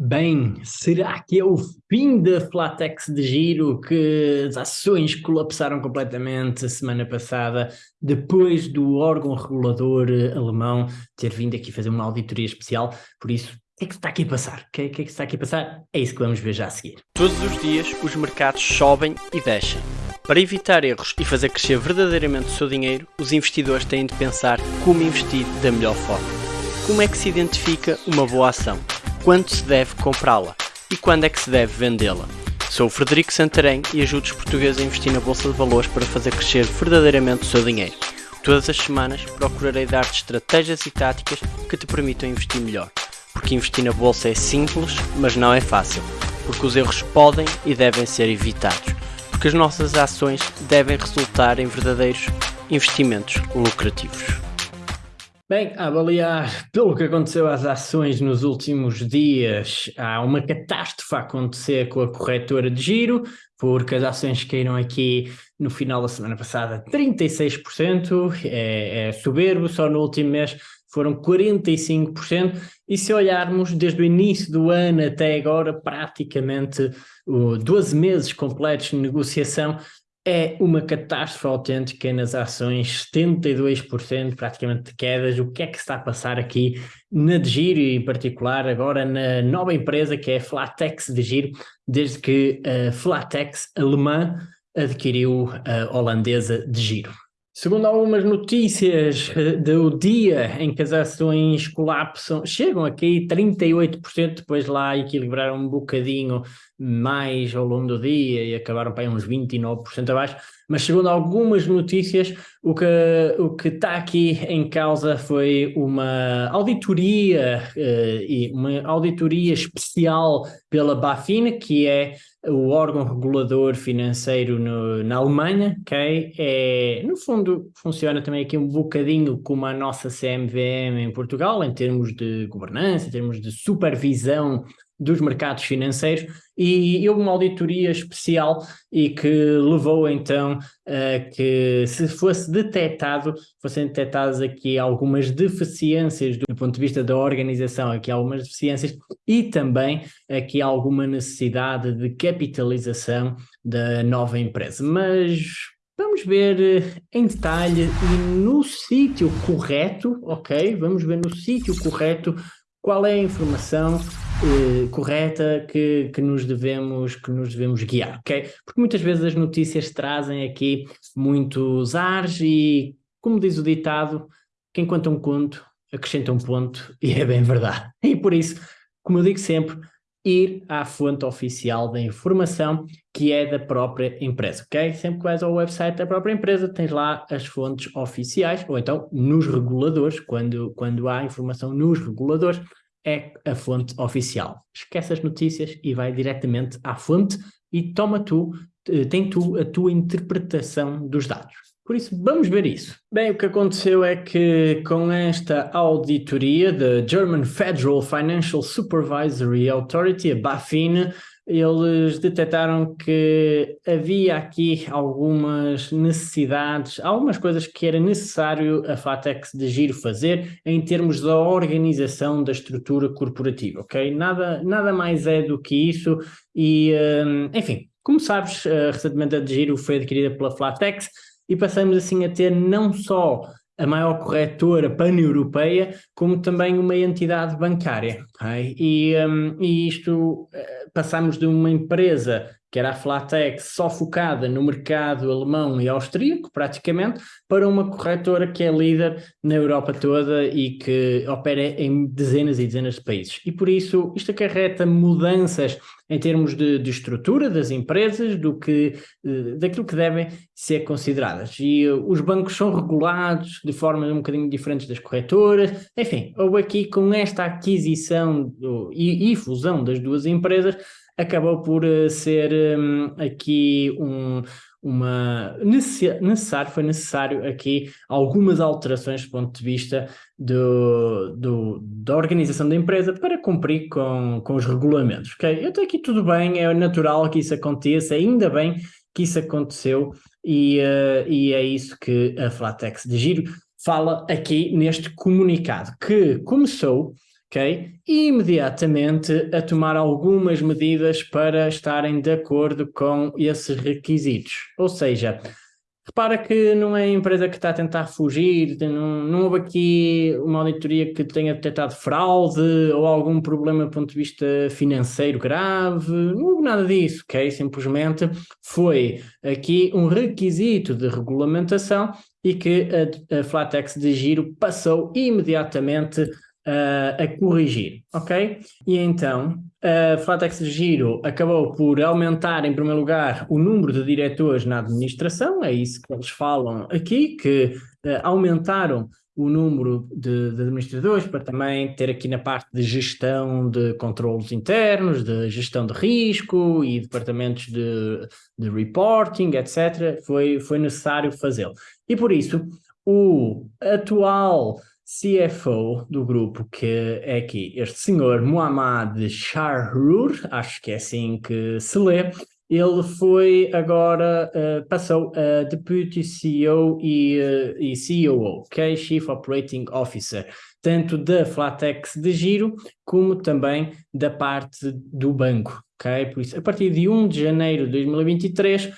Bem, será que é o fim da Flatex de giro que as ações colapsaram completamente a semana passada depois do órgão regulador alemão ter vindo aqui fazer uma auditoria especial? Por isso, o que é que está aqui a passar? O que é, que é que está aqui a passar? É isso que vamos ver já a seguir. Todos os dias os mercados sobem e descem. Para evitar erros e fazer crescer verdadeiramente o seu dinheiro, os investidores têm de pensar como investir da melhor forma. Como é que se identifica uma boa ação? Quando se deve comprá-la e quando é que se deve vendê-la. Sou o Frederico Santarém e ajudo os portugueses a investir na Bolsa de Valores para fazer crescer verdadeiramente o seu dinheiro. Todas as semanas procurarei dar-te estratégias e táticas que te permitam investir melhor. Porque investir na Bolsa é simples, mas não é fácil. Porque os erros podem e devem ser evitados. Porque as nossas ações devem resultar em verdadeiros investimentos lucrativos. Bem, a avaliar pelo que aconteceu às ações nos últimos dias, há uma catástrofe a acontecer com a corretora de giro, porque as ações caíram aqui no final da semana passada 36%, é, é soberbo, só no último mês foram 45%, e se olharmos desde o início do ano até agora, praticamente uh, 12 meses completos de negociação, é uma catástrofe autêntica nas ações, 72% praticamente de quedas. O que é que está a passar aqui na de giro e em particular agora na nova empresa que é Flatex de giro, desde que a Flatex alemã adquiriu a holandesa de giro. Segundo algumas notícias eh, do dia em que as ações colapsam, chegam aqui 38%, depois lá equilibraram um bocadinho mais ao longo do dia e acabaram para uns 29% abaixo, mas segundo algumas notícias, o que, o que está aqui em causa foi uma auditoria, uh, e uma auditoria especial pela BaFin, que é o órgão regulador financeiro no, na Alemanha, ok? É, no fundo, funciona também aqui um bocadinho como a nossa CMVM em Portugal, em termos de governança, em termos de supervisão dos mercados financeiros e houve uma auditoria especial e que levou então a que se fosse detectado, fossem detectadas aqui algumas deficiências do ponto de vista da organização, aqui algumas deficiências e também aqui alguma necessidade de capitalização da nova empresa. Mas Vamos ver eh, em detalhe e no sítio correto, ok? Vamos ver no sítio correto qual é a informação eh, correta que, que, nos devemos, que nos devemos guiar, ok? Porque muitas vezes as notícias trazem aqui muitos ares e, como diz o ditado, quem conta um conto acrescenta um ponto e é bem verdade. E por isso, como eu digo sempre, ir à fonte oficial da informação que é da própria empresa, ok? Sempre que vais ao website da própria empresa tens lá as fontes oficiais ou então nos reguladores, quando, quando há informação nos reguladores, é a fonte oficial. Esquece as notícias e vai diretamente à fonte e toma tu, eh, tem tu a tua interpretação dos dados. Por isso, vamos ver isso. Bem, o que aconteceu é que com esta auditoria da German Federal Financial Supervisory Authority, a BaFin, eles detectaram que havia aqui algumas necessidades, algumas coisas que era necessário a FATEX de Giro fazer em termos da organização da estrutura corporativa, ok? Nada, nada mais é do que isso e, hum, enfim, como sabes, recentemente a de Giro foi adquirida pela Flatex e passamos assim a ter não só a maior corretora pan-europeia, como também uma entidade bancária. Okay? E, um, e isto, uh, passamos de uma empresa que era a Flatex, só focada no mercado alemão e austríaco, praticamente, para uma corretora que é líder na Europa toda e que opera em dezenas e dezenas de países. E por isso isto acarreta mudanças em termos de, de estrutura das empresas, do que, eh, daquilo que devem ser consideradas. E uh, os bancos são regulados de formas um bocadinho diferentes das corretoras. Enfim, houve aqui com esta aquisição do, e, e fusão das duas empresas, acabou por uh, ser um, aqui um, uma necessário, foi necessário aqui algumas alterações do ponto de vista do, do, da organização da empresa para cumprir com, com os regulamentos. Okay? Eu estou aqui tudo bem, é natural que isso aconteça, ainda bem que isso aconteceu e, uh, e é isso que a Flatex de Giro fala aqui neste comunicado, que começou ok? E imediatamente a tomar algumas medidas para estarem de acordo com esses requisitos. Ou seja, Repara que não é a empresa que está a tentar fugir, não, não houve aqui uma auditoria que tenha detectado fraude ou algum problema do ponto de vista financeiro grave, não houve nada disso, ok? Simplesmente foi aqui um requisito de regulamentação e que a, a Flatex de Giro passou imediatamente uh, a corrigir, ok? E então a Flatex de Giro acabou por aumentar, em primeiro lugar, o número de diretores na administração, é isso que eles falam aqui, que uh, aumentaram o número de, de, administradores para também ter aqui na parte de gestão de controlos internos, de gestão de risco e departamentos de, de reporting, etc. Foi, foi necessário fazê-lo. E por isso, o atual CFO do grupo, que é aqui este senhor Muhammad Shahrur, acho que é assim que se lê, ele foi agora, uh, passou a Deputy CEO e, uh, e COO, que é Chief Operating Officer, tanto da Flatex de Giro, como também da parte do banco, ok? Por isso, a partir de 1 de janeiro de 2023,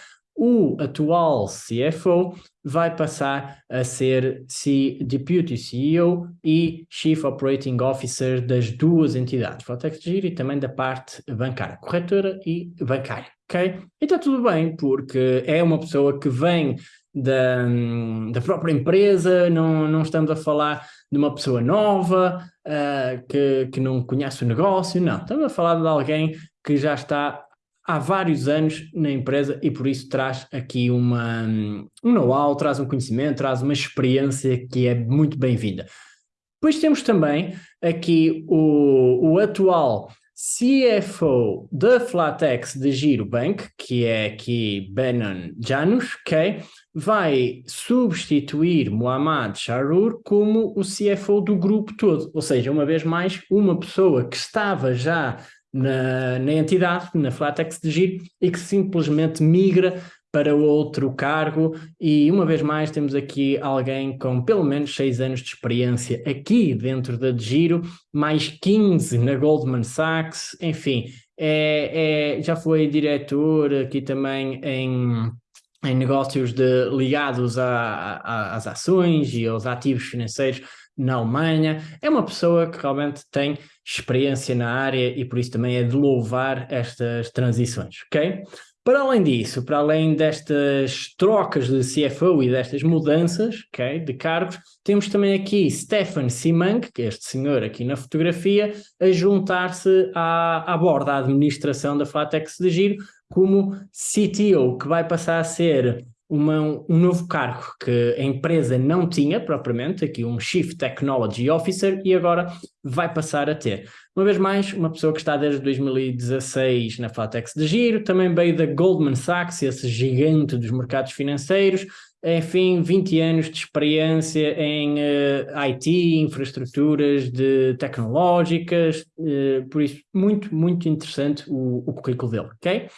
o atual CFO vai passar a ser C Deputy CEO e Chief Operating Officer das duas entidades, Flatex Giro e também da parte bancária, corretora e bancária, ok? E está tudo bem, porque é uma pessoa que vem da, da própria empresa, não, não estamos a falar de uma pessoa nova, uh, que, que não conhece o negócio, não, estamos a falar de alguém que já está há vários anos na empresa e por isso traz aqui uma, um know-how, traz um conhecimento, traz uma experiência que é muito bem-vinda. Depois temos também aqui o, o atual CFO da Flatex de Giro Bank, que é aqui Benon Janus, ok? Vai substituir Muhammad Sharur como o CFO do grupo todo. Ou seja, uma vez mais, uma pessoa que estava já na, na entidade, na Flatex de Giro, e que simplesmente migra para outro cargo. E uma vez mais temos aqui alguém com pelo menos 6 anos de experiência aqui dentro da de Giro, mais 15 na Goldman Sachs, enfim, é, é, já foi diretor aqui também em, em negócios de, ligados às ações e aos ativos financeiros na Alemanha, é uma pessoa que realmente tem experiência na área e por isso também é de louvar estas transições, ok? Para além disso, para além destas trocas de CFO e destas mudanças okay, de cargos, temos também aqui Stefan Simang, que é este senhor aqui na fotografia, a juntar-se à, à borda da administração da Flatex de Giro como CTO, que vai passar a ser uma, um novo cargo que a empresa não tinha propriamente, aqui um Chief Technology Officer, e agora vai passar a ter. Uma vez mais, uma pessoa que está desde 2016 na Flatex de Giro, também veio da Goldman Sachs, esse gigante dos mercados financeiros, enfim, 20 anos de experiência em uh, eh, IT, infraestruturas de tecnológicas, uh, por isso muito, muito interessante o, o currículo dele, ok?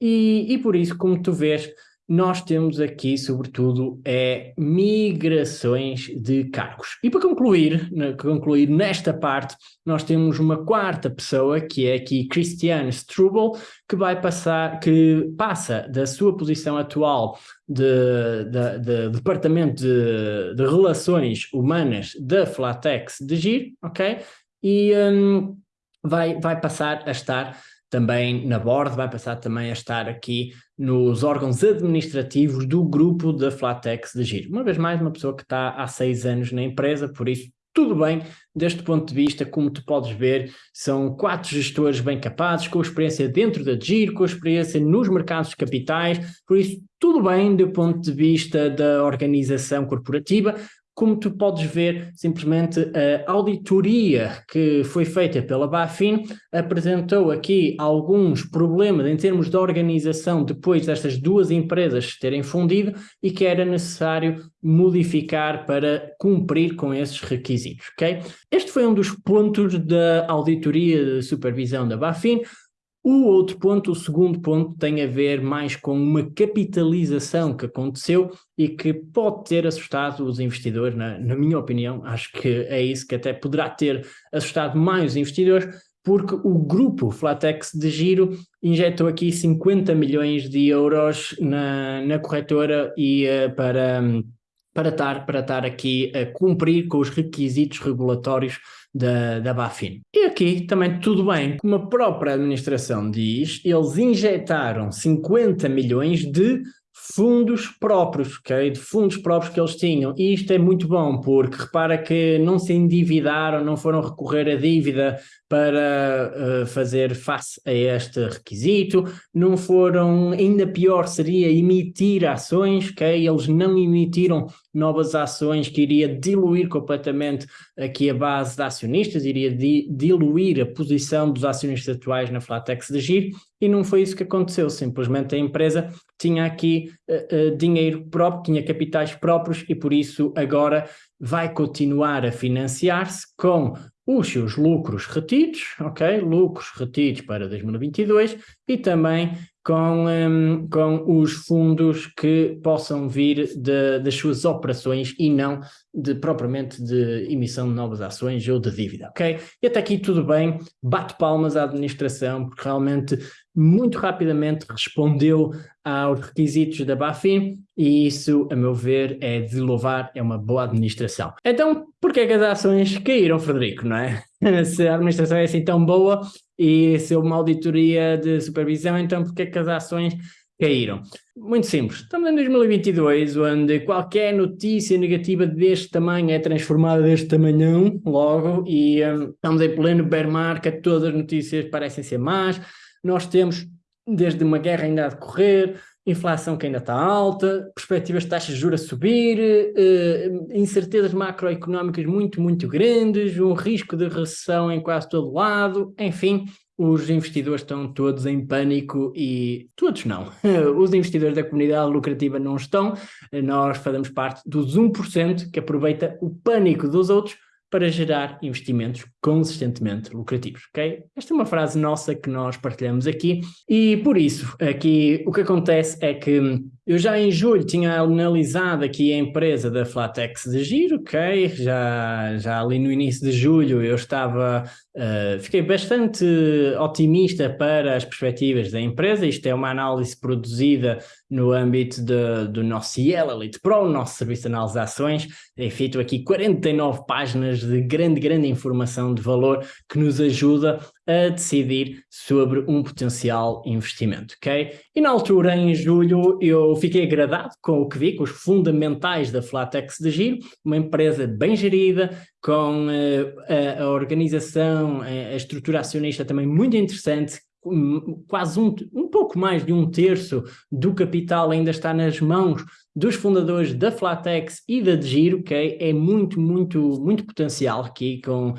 E, e por isso, como tu vês, nós temos aqui, sobretudo, é migrações de cargos. E para concluir, concluir nesta parte, nós temos uma quarta pessoa, que é aqui Christian Strubel, que vai passar, que passa da sua posição atual de, de, de Departamento de, de, Relações Humanas da Flatex de GIR, ok? E um, vai, vai passar a estar também na board, vai passar também a estar aqui nos órgãos administrativos do grupo da Flatex de Giro. Uma vez mais, uma pessoa que está há seis anos na empresa, por isso tudo bem, deste ponto de vista, como tu podes ver, são quatro gestores bem capazes, com experiência dentro da Giro, com experiência nos mercados capitais, por isso tudo bem do ponto de vista da organização corporativa, como tu podes ver, simplesmente a auditoria que foi feita pela BaFin apresentou aqui alguns problemas em termos de organização depois destas duas empresas terem fundido e que era necessário modificar para cumprir com esses requisitos, ok? Este foi um dos pontos da auditoria de supervisão da BaFin, O outro ponto, o segundo ponto, tem a ver mais com uma capitalização que aconteceu e que pode ter assustado os investidores, na, na minha opinião, acho que é isso que até poderá ter assustado mais os investidores, porque o grupo Flatex de Giro injetou aqui 50 milhões de euros na, na corretora e uh, para, para, estar, para estar aqui a cumprir com os requisitos regulatórios da, da Bafin. E aqui também tudo bem, como a própria administração diz, eles injetaram 50 milhões de fundos próprios, ok? De fundos próprios que eles tinham. E isto é muito bom, porque repara que não se endividaram, não foram recorrer à dívida para uh, fazer face a este requisito, não foram, ainda pior seria emitir ações, ok? Eles não emitiram novas ações que iria diluir completamente aqui a base de acionistas, iria di diluir a posição dos acionistas atuais na Flatex de Giro, e não foi isso que aconteceu, simplesmente a empresa tinha aqui uh, uh, dinheiro próprio, tinha capitais próprios e por isso agora vai continuar a financiar-se com os seus lucros retidos, ok? Lucros retidos para 2022 e também com, um, com os fundos que possam vir de, das suas operações e não de propriamente de emissão de novas ações ou de dívida, ok? E até aqui tudo bem, bate palmas à administração, porque realmente muito rapidamente respondeu aos requisitos da BaFin e isso, a meu ver, é de louvar, é uma boa administração. Então, por que, que as ações caíram, Frederico, não é? Se a administração é assim tão boa e se houve uma auditoria de supervisão, então por que, é que as ações caíram? Muito simples, estamos em 2022, onde qualquer notícia negativa deste tamanho é transformada deste tamanhão, logo, e um, estamos em pleno bear market, todas as notícias parecem ser más, nós temos, desde uma guerra ainda a decorrer, inflação que ainda está alta, perspectivas de taxas de juros a subir, uh, incertezas macroeconómicas muito, muito grandes, um risco de recessão em quase todo lado, enfim, os investidores estão todos em pânico e todos não. Os investidores da comunidade lucrativa não estão, nós fazemos parte dos 1% que aproveita o pânico dos outros para gerar investimentos consistentemente lucrativos, ok? Esta é uma frase nossa que nós partilhamos aqui e por isso aqui o que acontece é que eu já em julho tinha analisado aqui a empresa da Flatex de Giro, ok? Já, já ali no início de julho eu estava, uh, fiquei bastante otimista para as perspectivas da empresa, isto é uma análise produzida no âmbito de, do nosso Cielo Elite Pro, nosso serviço de análise de ações, é feito aqui 49 páginas de grande, grande informação de valor que nos ajuda a decidir sobre um potencial investimento, ok? E na altura, em julho, eu fiquei agradado com o que vi, com os fundamentais da Flatex de Giro, uma empresa bem gerida, com uh, a, a, organização, a, a estrutura acionista também muito interessante, quase um, um pouco mais de um terço do capital ainda está nas mãos dos fundadores da Flatex e da Giro, que é muito, muito, muito potencial aqui, com uh,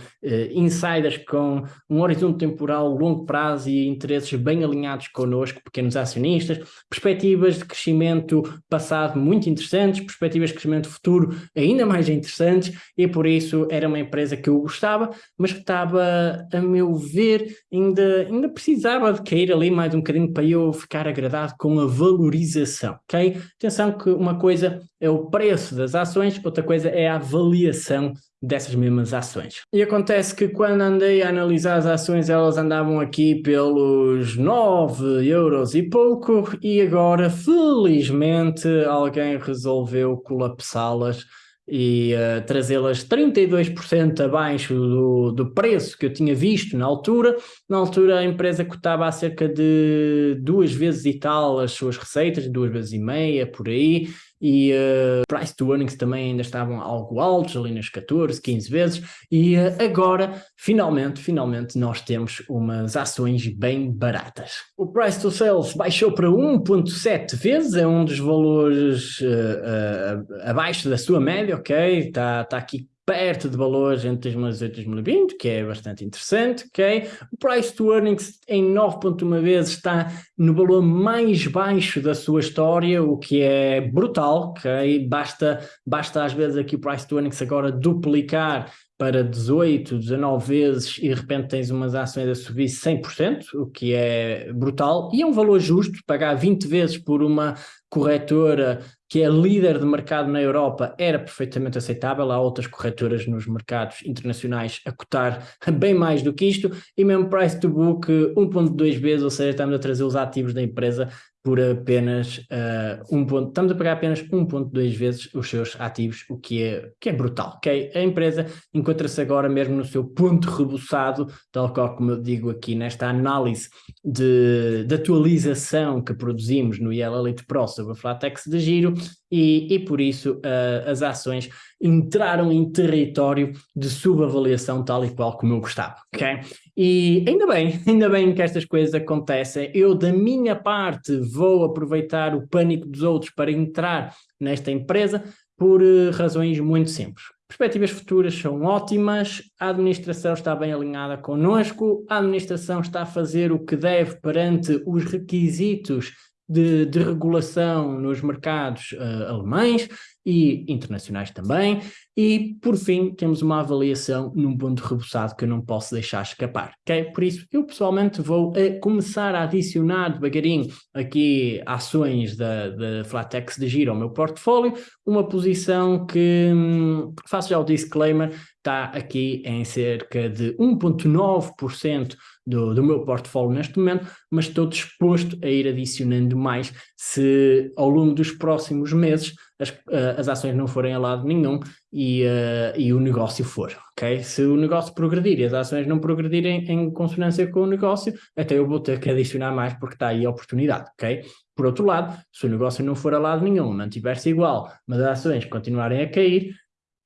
insiders com um horizonte temporal longo prazo e interesses bem alinhados connosco, pequenos acionistas, perspectivas de crescimento passado muito interessantes, perspectivas de crescimento futuro ainda mais interessantes, e por isso era uma empresa que eu gostava, mas que estava, a meu ver, ainda, ainda precisava de cair ali mais um bocadinho para eu ficar agradado com a valorização, ok? Atenção que uma coisa é o preço das ações, outra coisa é a avaliação dessas mesmas ações. E acontece que quando andei a analisar as ações, elas andavam aqui pelos 9 euros e pouco, e agora, felizmente, alguém resolveu colapsá-las e uh, trazê-las 32% abaixo do, do preço que eu tinha visto na altura. Na altura a empresa cotava a cerca de duas vezes e tal as suas receitas, duas vezes e meia, por aí, e uh, price to earnings também ainda estavam algo altos, ali nas 14, 15 vezes, e uh, agora, finalmente, finalmente nós temos umas ações bem baratas. O price to sales baixou para 1.7 vezes, é um dos valores uh, abaixo da sua média, ok? Está tá aqui perto de valores entre 2018 e 2020, que é bastante interessante, ok? O price to earnings em 9.1 vezes está no valor mais baixo da sua história, o que é brutal, ok? Basta, basta às vezes aqui o price to earnings agora duplicar para 18, 19 vezes e de repente tens umas ações a subir 100%, o que é brutal, e é um valor justo, pagar 20 vezes por uma corretora que é líder de mercado na Europa era perfeitamente aceitável, há outras corretoras nos mercados internacionais a cotar bem mais do que isto, e mesmo price to book 1.2 vezes, ou seja, estamos a trazer os ativos da empresa por apenas uh, um ponto, estamos a pagar apenas 1.2 vezes os seus ativos, o que é, que é brutal, ok? A empresa encontra-se agora mesmo no seu ponto rebuçado, tal qual como eu digo aqui nesta análise de, de atualização que produzimos no IEL Elite Pro sobre a Flatex de giro, e, e por isso uh, as ações entraram em território de subavaliação tal e qual como eu gostava, ok? E ainda bem, ainda bem que estas coisas acontecem. Eu, da minha parte, vou aproveitar o pânico dos outros para entrar nesta empresa por uh, razões muito simples. Perspectivas futuras são ótimas, a administração está bem alinhada connosco, a administração está a fazer o que deve perante os requisitos de, de regulação nos mercados uh, alemães e internacionais também, e por fim temos uma avaliação num ponto rebuçado que eu não posso deixar escapar, ok? Por isso eu pessoalmente vou uh, começar a adicionar devagarinho aqui ações da, da Flatex de giro ao meu portfólio, uma posição que, hum, faço já o disclaimer, está aqui em cerca de 1.9% do, do meu portfólio neste momento, mas estou disposto a ir adicionando mais se ao longo dos próximos meses as, uh, as ações não forem a lado nenhum e, uh, e o negócio for, ok? Se o negócio progredir e as ações não progredirem em consonância com o negócio, até eu vou ter que adicionar mais porque está aí a oportunidade, ok? Por outro lado, se o negócio não for a lado nenhum, mantiver-se igual, mas as ações continuarem a cair,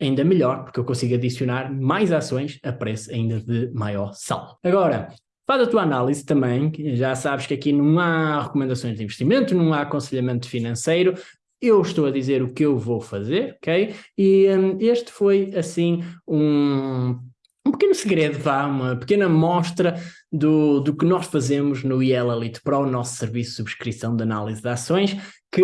ainda melhor, porque eu consigo adicionar mais ações a preço ainda de maior saldo. Agora, Faz a tua análise também, já sabes que aqui não há recomendações de investimento, não há aconselhamento financeiro, eu estou a dizer o que eu vou fazer, ok? E um, este foi, assim, um, um pequeno segredo, vá, uma pequena mostra do, do que nós fazemos no IEL Elite Pro, o nosso serviço de subscrição de análise de ações, que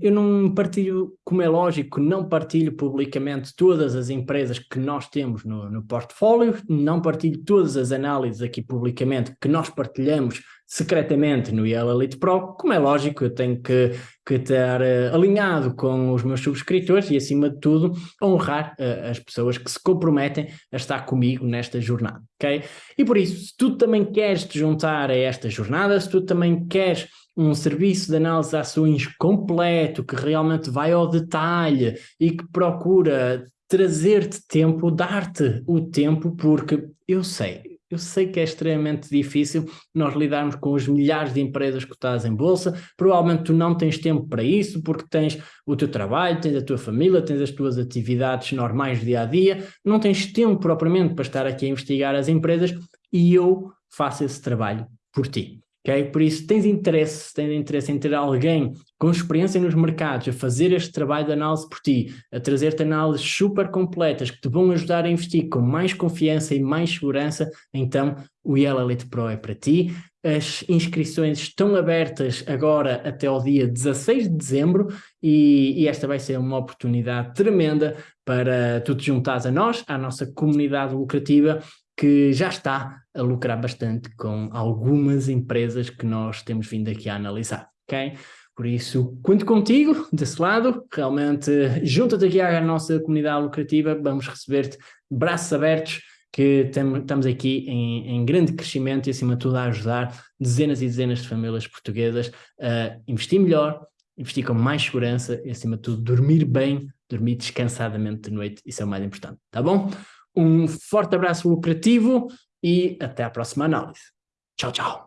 eu não partilho, como é lógico, não partilho publicamente todas as empresas que nós temos no, no portfólio, não partilho todas as análises aqui publicamente que nós partilhamos secretamente no IEL Elite Pro, como é lógico, eu tenho que, que estar uh, alinhado com os meus subscritores e, acima de tudo, honrar uh, as pessoas que se comprometem a estar comigo nesta jornada, ok? E por isso, se tu também queres te juntar a esta jornada, se tu também queres um serviço de análise de ações completo, que realmente vai ao detalhe e que procura trazer-te tempo, dar-te o tempo, porque eu sei, eu sei que é extremamente difícil nós lidarmos com os milhares de empresas estás em bolsa, provavelmente tu não tens tempo para isso, porque tens o teu trabalho, tens a tua família, tens as tuas atividades normais do dia a dia, não tens tempo propriamente para estar aqui a investigar as empresas e eu faço esse trabalho por ti. Okay? Por isso, tens interesse, tens interesse em ter alguém com experiência nos mercados a fazer este trabalho de análise por ti, a trazer-te análises super completas que te vão ajudar a investir com mais confiança e mais segurança, então o Yellow Pro é para ti. As inscrições estão abertas agora até ao dia 16 de dezembro e, e, esta vai ser uma oportunidade tremenda para tu te juntares a nós, à nossa comunidade lucrativa que já está a lucrar bastante com algumas empresas que nós temos vindo aqui a analisar, ok? Por isso, conto contigo desse lado, realmente junta-te aqui à nossa comunidade lucrativa, vamos receber-te braços abertos, que estamos aqui em, em, grande crescimento e acima de tudo a ajudar dezenas e dezenas de famílias portuguesas a investir melhor, investir com mais segurança e acima de tudo dormir bem, dormir descansadamente de noite, isso é o mais importante, tá bom? Um forte abraço lucrativo e até a próxima análise. Tchau, tchau.